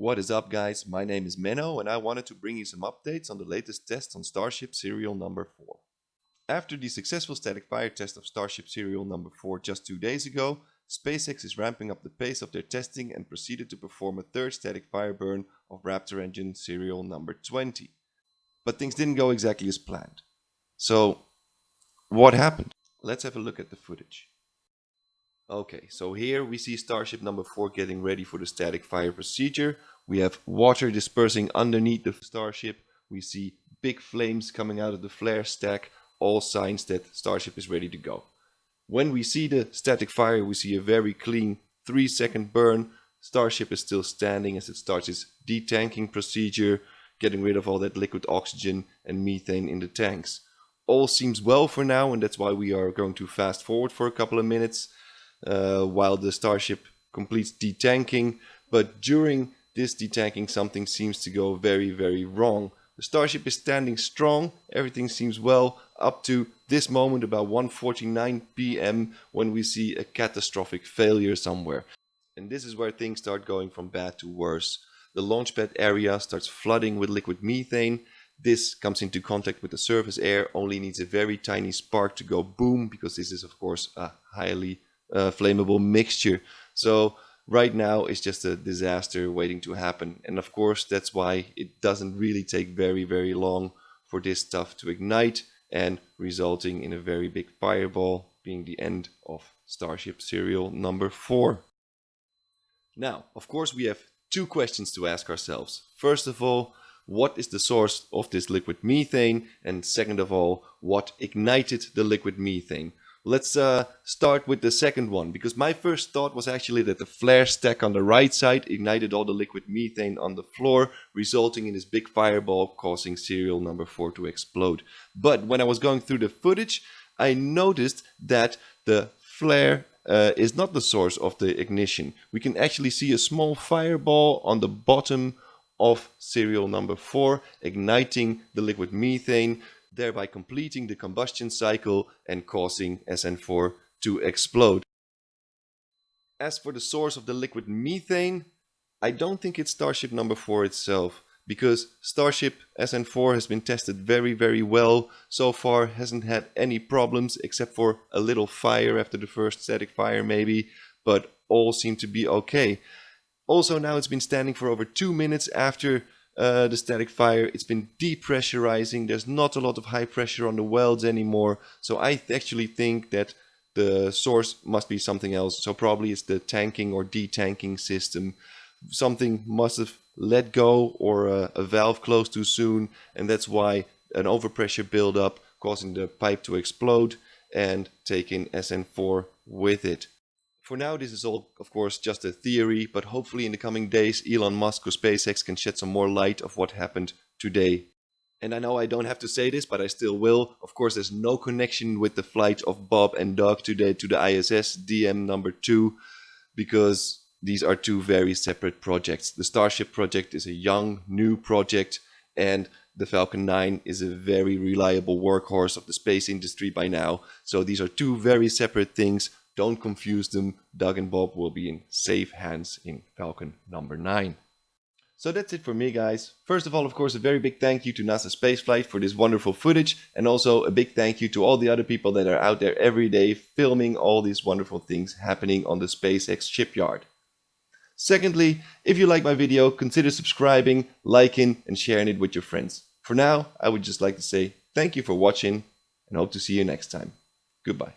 What is up guys, my name is Menno and I wanted to bring you some updates on the latest test on Starship serial number 4. After the successful static fire test of Starship serial number 4 just two days ago, SpaceX is ramping up the pace of their testing and proceeded to perform a third static fire burn of Raptor engine serial number 20. But things didn't go exactly as planned. So, what happened? Let's have a look at the footage. Okay, so here we see Starship number 4 getting ready for the static fire procedure. We have water dispersing underneath the Starship. We see big flames coming out of the flare stack. All signs that Starship is ready to go. When we see the static fire, we see a very clean 3 second burn. Starship is still standing as it starts its detanking procedure, getting rid of all that liquid oxygen and methane in the tanks. All seems well for now and that's why we are going to fast forward for a couple of minutes uh, while the Starship completes detanking. But during this detanking, something seems to go very, very wrong. The Starship is standing strong, everything seems well, up to this moment about 1.49 pm when we see a catastrophic failure somewhere. And this is where things start going from bad to worse. The launchpad area starts flooding with liquid methane. This comes into contact with the surface air, only needs a very tiny spark to go boom, because this is of course a highly uh, flammable mixture. So right now it's just a disaster waiting to happen. And of course, that's why it doesn't really take very, very long for this stuff to ignite and resulting in a very big fireball being the end of Starship serial number four. Now, of course, we have two questions to ask ourselves. First of all, what is the source of this liquid methane? And second of all, what ignited the liquid methane? Let's uh, start with the second one, because my first thought was actually that the flare stack on the right side ignited all the liquid methane on the floor, resulting in this big fireball causing serial number 4 to explode. But when I was going through the footage, I noticed that the flare uh, is not the source of the ignition. We can actually see a small fireball on the bottom of serial number 4 igniting the liquid methane thereby completing the combustion cycle and causing SN4 to explode. As for the source of the liquid methane, I don't think it's Starship number 4 itself, because Starship SN4 has been tested very very well, so far hasn't had any problems except for a little fire after the first static fire maybe, but all seem to be okay. Also now it's been standing for over 2 minutes after uh, the static fire. It's been depressurizing. There's not a lot of high pressure on the welds anymore. So I th actually think that the source must be something else. So probably it's the tanking or detanking system. Something must have let go or a, a valve closed too soon. And that's why an overpressure buildup causing the pipe to explode and taking SN4 with it. For now, this is all, of course, just a theory, but hopefully in the coming days, Elon Musk or SpaceX can shed some more light of what happened today. And I know I don't have to say this, but I still will. Of course, there's no connection with the flight of Bob and Doug today to the ISS DM number 2, because these are two very separate projects. The Starship project is a young, new project, and the Falcon 9 is a very reliable workhorse of the space industry by now. So these are two very separate things don't confuse them. Doug and Bob will be in safe hands in Falcon number 9. So that's it for me guys. First of all, of course, a very big thank you to NASA Spaceflight for this wonderful footage and also a big thank you to all the other people that are out there every day filming all these wonderful things happening on the SpaceX shipyard. Secondly, if you like my video, consider subscribing, liking and sharing it with your friends. For now, I would just like to say thank you for watching and hope to see you next time. Goodbye.